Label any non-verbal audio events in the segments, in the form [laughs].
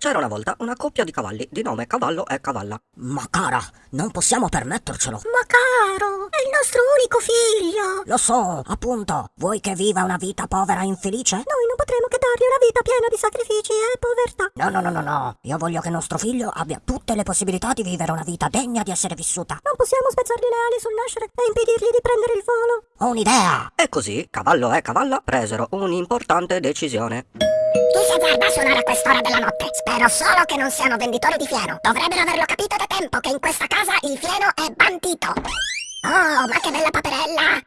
C'era una volta una coppia di cavalli di nome Cavallo e Cavalla. Ma cara, non possiamo permettercelo. Ma caro, è il nostro unico figlio. Lo so, appunto. Vuoi che viva una vita povera e infelice? Noi non potremo che dargli una vita piena di sacrifici e povertà. No, no, no, no, no. Io voglio che nostro figlio abbia tutte le possibilità di vivere una vita degna di essere vissuta. Non possiamo spezzargli le ali sul nascere e impedirgli di prendere il volo. Ho un'idea. E così Cavallo e Cavalla presero un'importante decisione. Si azzarda a suonare a quest'ora della notte? Spero solo che non siano venditori di fieno. Dovrebbero averlo capito da tempo che in questa casa il fieno è bandito. Oh, ma che bella paperella!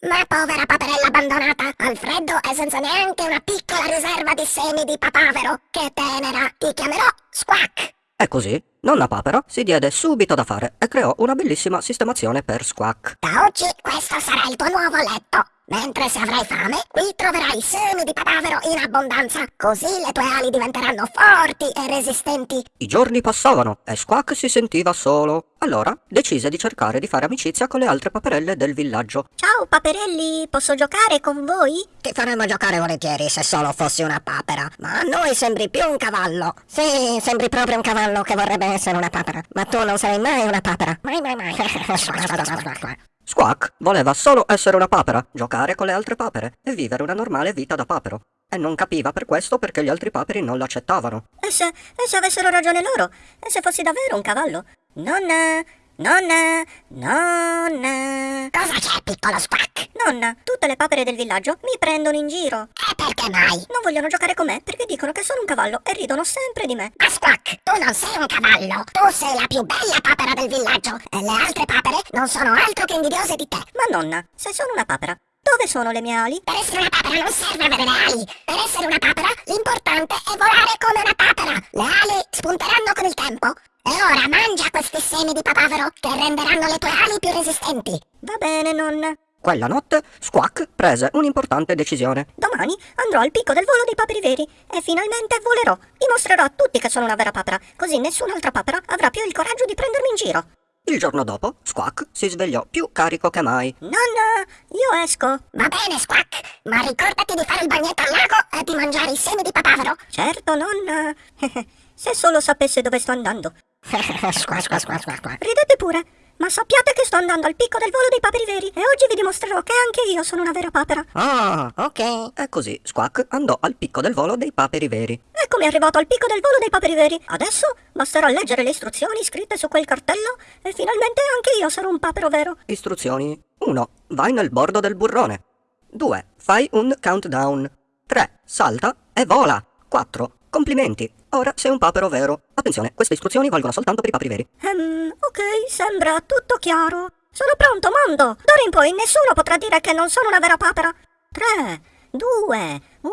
Ma povera paperella abbandonata, al freddo e senza neanche una piccola riserva di semi di papavero. Che tenera! Ti chiamerò Squack! E così, nonna Papera si diede subito da fare e creò una bellissima sistemazione per Squack. Da oggi questo sarà il tuo nuovo letto. Mentre se avrai fame, qui troverai semi di papavero in abbondanza. Così le tue ali diventeranno forti e resistenti. I giorni passavano e Squack si sentiva solo. Allora decise di cercare di fare amicizia con le altre paperelle del villaggio. Ciao paperelli, posso giocare con voi? Ti faremmo giocare volentieri se solo fossi una papera. Ma a noi sembri più un cavallo. Sì, sembri proprio un cavallo che vorrebbe essere una papera. Ma tu non sarai mai una papera. Mai, mai, mai. [laughs] Squack voleva solo essere una papera, giocare con le altre papere e vivere una normale vita da papero. E non capiva per questo perché gli altri paperi non l'accettavano. E se, e se avessero ragione loro? E se fossi davvero un cavallo? Nonna, nonna, nonna. Cosa c'è, piccolo Squack? Nonna, tutte le papere del villaggio mi prendono in giro. E perché mai? Non vogliono giocare con me perché dicono che sono un cavallo e ridono sempre di me. Ma Squack, tu non sei un cavallo. Tu sei la più bella papera del villaggio. E le altre papere non sono altro che invidiose di te. Ma nonna, se sono una papera, dove sono le mie ali? Per essere una papera non serve avere le ali. Per essere una papera, l'importante è volare come una papera. Le ali spunteranno con il tempo. E ora mangia questi semi di papavero che renderanno le tue ali più resistenti. Va bene, nonna. Quella notte Squack prese un'importante decisione. Domani andrò al picco del volo dei paperi veri e finalmente volerò. Dimostrerò a tutti che sono una vera papera, così nessun'altra papera avrà più il coraggio di prendermi in giro. Il giorno dopo Squack si svegliò più carico che mai. Nonna, io esco. Va bene, Squack, ma ricordati di fare il bagnetto al lago e di mangiare i semi di papavero. Certo, nonna. [laughs] Se solo sapesse dove sto andando. Squack, squack, squack, squack. Ridete pure, ma sappiate che sto andando al picco del volo dei paperi veri e oggi vi dimostrerò che anche io sono una vera papera. Oh, ok. E così Squack andò al picco del volo dei paperi veri. Eccomi arrivato al picco del volo dei paperi veri. Adesso basterà leggere le istruzioni scritte su quel cartello e finalmente anche io sarò un papero vero. Istruzioni 1. Vai nel bordo del burrone. 2. Fai un countdown. 3. Salta e vola. 4. Complimenti. Ora sei un papero vero. Attenzione, queste istruzioni valgono soltanto per i paperi veri. Ehm, ok, sembra tutto chiaro. Sono pronto, mondo! D'ora in poi nessuno potrà dire che non sono una vera papera. 3, 2, 1...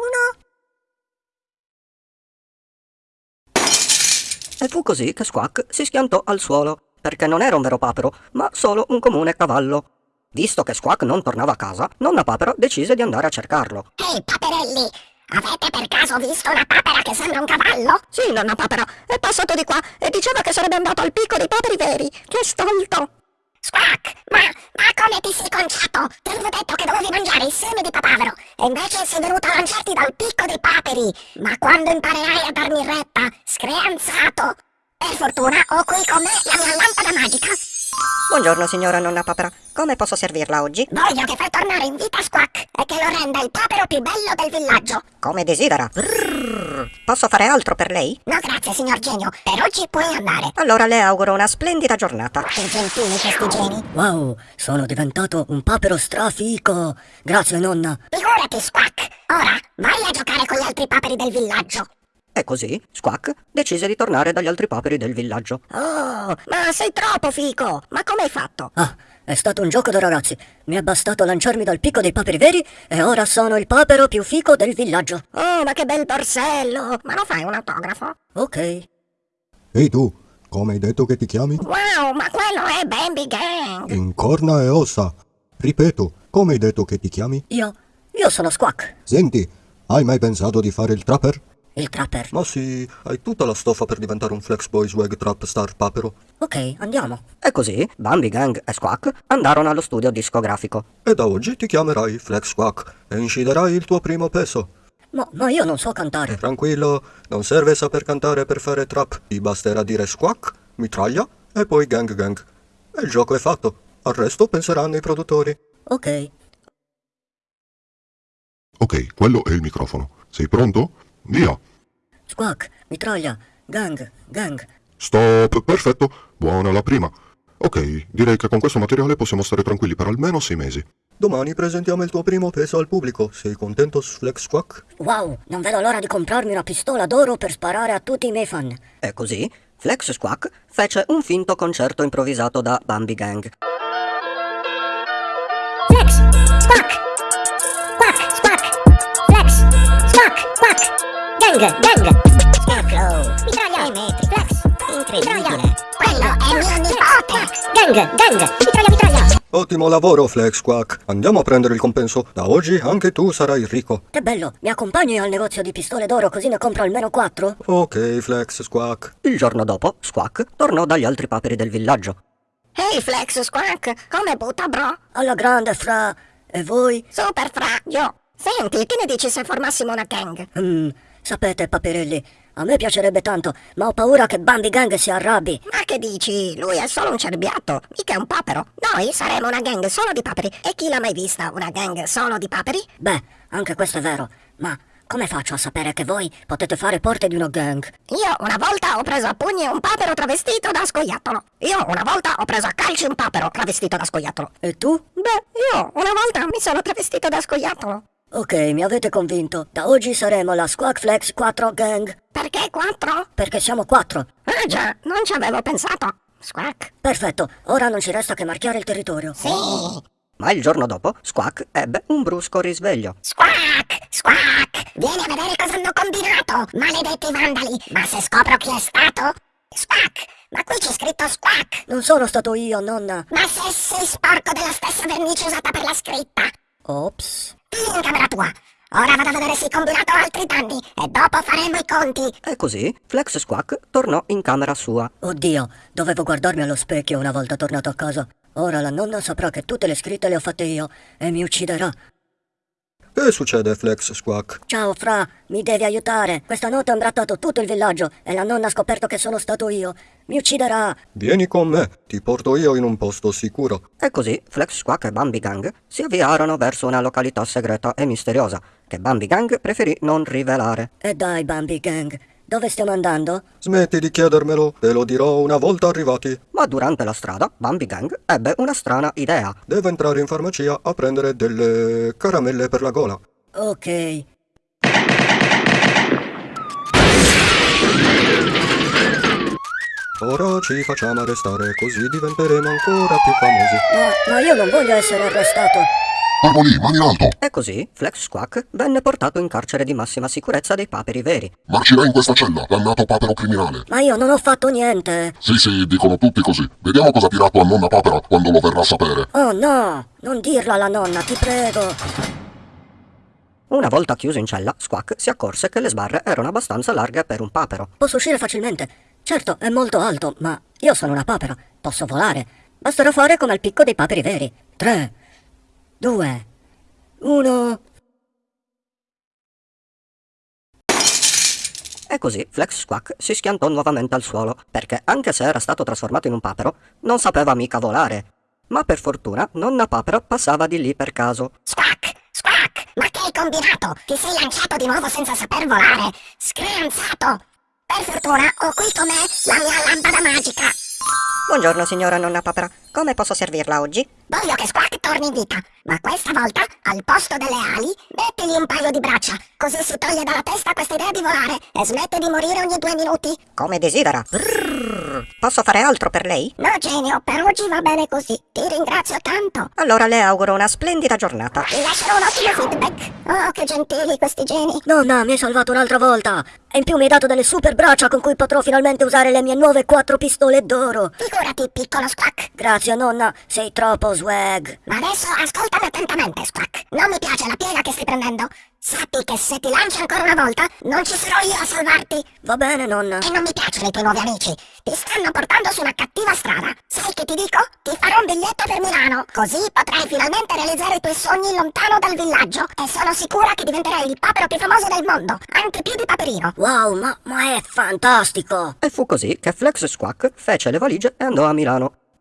E fu così che Squack si schiantò al suolo, perché non era un vero papero, ma solo un comune cavallo. Visto che Squack non tornava a casa, nonna papera decise di andare a cercarlo. Ehi, paperelli, avete per caso visto una papera che sembra un cavallo? Sì, nonna papera, è passato di qua e diceva che sarebbe andato al picco dei paperi veri. Che stolto! Squack, ma, ma come ti sei conciato? Ti avevo detto che dovevi mangiare i semi di papavero e invece sei venuto a lanciarti dal picco dei paperi. Ma quando imparerai a darmi retta, screanzato. Per fortuna ho qui con me la mia lampada magica. Buongiorno, signora nonna papera. Come posso servirla oggi? Voglio che fai tornare in vita Squack e che lo renda il papero più bello del villaggio. Come desidera. Brrr. Posso fare altro per lei? No, grazie, signor genio. Per oggi puoi andare. Allora le auguro una splendida giornata. Che gentili questi geni. Wow, sono diventato un papero strafico. Grazie, nonna. Figurati, Squack. Ora vai a giocare con gli altri paperi del villaggio. E così Squack decise di tornare dagli altri paperi del villaggio. Oh, ma sei troppo fico! Ma come hai fatto? Ah, è stato un gioco da ragazzi. Mi è bastato lanciarmi dal picco dei paperi veri e ora sono il papero più fico del villaggio. Oh, ma che bel borsello! Ma lo fai un autografo? Ok. Ehi tu, come hai detto che ti chiami? Wow, ma quello è Bambi Gang! In corna e ossa. Ripeto, come hai detto che ti chiami? Io, io sono Squack, Senti, hai mai pensato di fare il trapper? Il trapper. Ma sì, hai tutta la stoffa per diventare un Flex Boy Swag Trap Star papero. Ok, andiamo. E così Bambi Gang e Squack andarono allo studio discografico. E da oggi ti chiamerai Flex Squawk e inciderai il tuo primo peso. Ma, ma io non so cantare. Tranquillo, non serve saper cantare per fare trap. Ti basterà dire squawk, mitraglia e poi gang gang. E il gioco è fatto. Al resto penseranno i produttori. Ok. Ok, quello è il microfono. Sei pronto? Via! Squawk, mitraglia, gang, gang. Stop! Perfetto! Buona la prima. Ok, direi che con questo materiale possiamo stare tranquilli per almeno sei mesi. Domani presentiamo il tuo primo peso al pubblico. Sei contento, Flex Squawk? Wow, non vedo l'ora di comprarmi una pistola d'oro per sparare a tutti i miei fan. E così Flex Squawk fece un finto concerto improvvisato da Bambi Gang. Gang, gang, scarecrow, mitraglia, metri, flex, incredibile, quello è mio nipote, gang, gang, mitraglia, mitraglia, Ottimo lavoro, Flex Squawk. Andiamo a prendere il compenso. Da oggi anche tu sarai ricco. Che bello, mi accompagni al negozio di pistole d'oro così ne compro almeno quattro? Ok, Flex Squawk. Il giorno dopo, Squawk tornò dagli altri paperi del villaggio. Ehi, Flex Squawk, come butta, bro? Alla grande, fra. E voi? Super fra, io. Senti, che ne dici se formassimo una gang? Hmm, sapete, paperelli, a me piacerebbe tanto, ma ho paura che Bambi Gang si arrabbi. Ma che dici? Lui è solo un cerbiatto, mica un papero. Noi saremo una gang solo di paperi. E chi l'ha mai vista una gang solo di paperi? Beh, anche questo è vero, ma come faccio a sapere che voi potete fare parte di una gang? Io una volta ho preso a pugni un papero travestito da scoiattolo. Io una volta ho preso a calci un papero travestito da scoiattolo. E tu? Beh, io una volta mi sono travestito da scoiattolo. Ok, mi avete convinto. Da oggi saremo la Squawk Flex 4 Gang. Perché quattro? Perché siamo quattro. Ah già, non ci avevo pensato. Squawk. Perfetto, ora non ci resta che marchiare il territorio. Sì. Ma il giorno dopo, Squawk ebbe un brusco risveglio. squawk, squawk, vieni a vedere cosa hanno combinato, maledetti vandali, ma se scopro chi è stato, squawk, ma qui c'è scritto squawk, Non sono stato io, nonna. ma se sei sporco della stessa vernice usata per la scritta, Ops. In camera tua, ora vado a vedere se hai combinato altri danni e dopo faremo i conti, E così Flex Squawk tornò in camera sua. Oddio, dovevo guardarmi allo specchio una volta tornato a casa. Ora la nonna saprà che tutte le scritte le ho fatte io e mi ucciderà. Che succede, Flex Squawk? Ciao, Fra, mi devi aiutare. Questa notte ha imbrattato tutto il villaggio e la nonna ha scoperto che sono stato io. Mi ucciderà. Vieni con me, ti porto io in un posto sicuro. E così Flex Squawk e Bambi Gang si avviarono verso una località segreta e misteriosa che Bambi Gang preferì non rivelare. E dai, Bambi Gang, dove stiamo andando? Smetti di chiedermelo, te lo dirò una volta arrivati. Ma durante la strada Bambi Gang ebbe una strana idea. Devo entrare in farmacia a prendere delle caramelle per la gola. Ok. Ora ci facciamo arrestare, così diventeremo ancora più famosi. Ma, ma io non voglio essere arrestato. Lì, mani in alto! E così Flex Squawk venne portato in carcere di massima sicurezza dei paperi veri. Marcirai in questa cella, dannato papero criminale. Ma io non ho fatto niente. Sì, sì, dicono tutti così. Vediamo cosa dirà tua nonna papera quando lo verrà a sapere. Oh no, non dirlo alla nonna, ti prego. Una volta chiuso in cella, Squawk si accorse che le sbarre erano abbastanza larghe per un papero. Posso uscire facilmente. Certo, è molto alto, ma io sono una papera. Posso volare. Basterà fare come al picco dei paperi veri. Tre, due, uno. E così Flex Squawk si schiantò nuovamente al suolo, perché anche se era stato trasformato in un papero, non sapeva mica volare. Ma per fortuna nonna papero passava di lì per caso. squawk, squawk, ma che hai combinato? Ti sei lanciato di nuovo senza saper volare, screanzato, per fortuna ho qui con me la mia lampada magica, Buongiorno, signora nonna papera. Come posso servirla oggi? Voglio che Squawk torni in vita, ma questa volta, al posto delle ali, mettigli un paio di braccia, così si toglie dalla testa questa idea di volare e smette di morire ogni due minuti. Come desidera. Brrr. Posso fare altro per lei? No, genio, per oggi va bene così. Ti ringrazio tanto. Allora le auguro una splendida giornata. Ti lascerò un ottimo feedback. Oh, che gentili questi geni. Nonna, mi hai salvato un'altra volta. E in più mi hai dato delle super braccia con cui potrò finalmente usare le mie nuove quattro pistole d'oro. Figurati, piccolo Squawk. Grazie, nonna. Sei troppo swag. Ma adesso ascoltami attentamente, Squawk. Non mi piace la piega che stai prendendo. Sappi che se ti lanci ancora una volta, non ci sarò io a salvarti. Va bene, nonna. E non mi piacciono i tuoi nuovi amici. Ti stanno portando su una cattiva strada. Sai che ti dico? Ti farò un biglietto per Milano. Così potrai finalmente realizzare i tuoi sogni lontano dal villaggio. E sono sicura che diventerai il papero più famoso del mondo. Anche più di Paperino. Wow, ma, ma è fantastico! E fu così che Flex Squawk fece le valigie e andò a Milano.